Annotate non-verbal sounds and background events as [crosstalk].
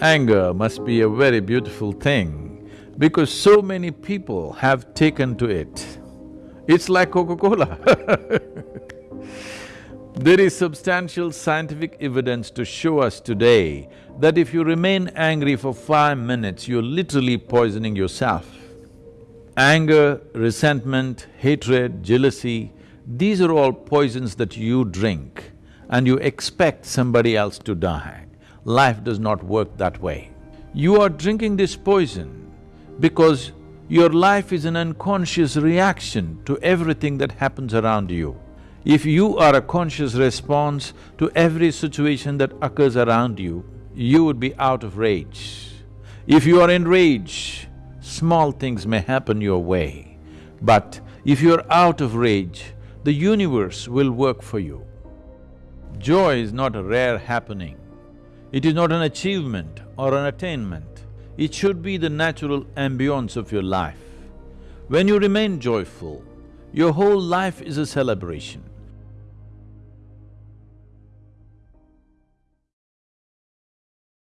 Anger must be a very beautiful thing because so many people have taken to it. It's like Coca-Cola [laughs] There is substantial scientific evidence to show us today that if you remain angry for five minutes, you're literally poisoning yourself. Anger, resentment, hatred, jealousy, these are all poisons that you drink and you expect somebody else to die. Life does not work that way. You are drinking this poison because your life is an unconscious reaction to everything that happens around you. If you are a conscious response to every situation that occurs around you, you would be out of rage. If you are in rage, small things may happen your way. But if you're out of rage, the universe will work for you. Joy is not a rare happening. It is not an achievement or an attainment. It should be the natural ambience of your life. When you remain joyful, your whole life is a celebration.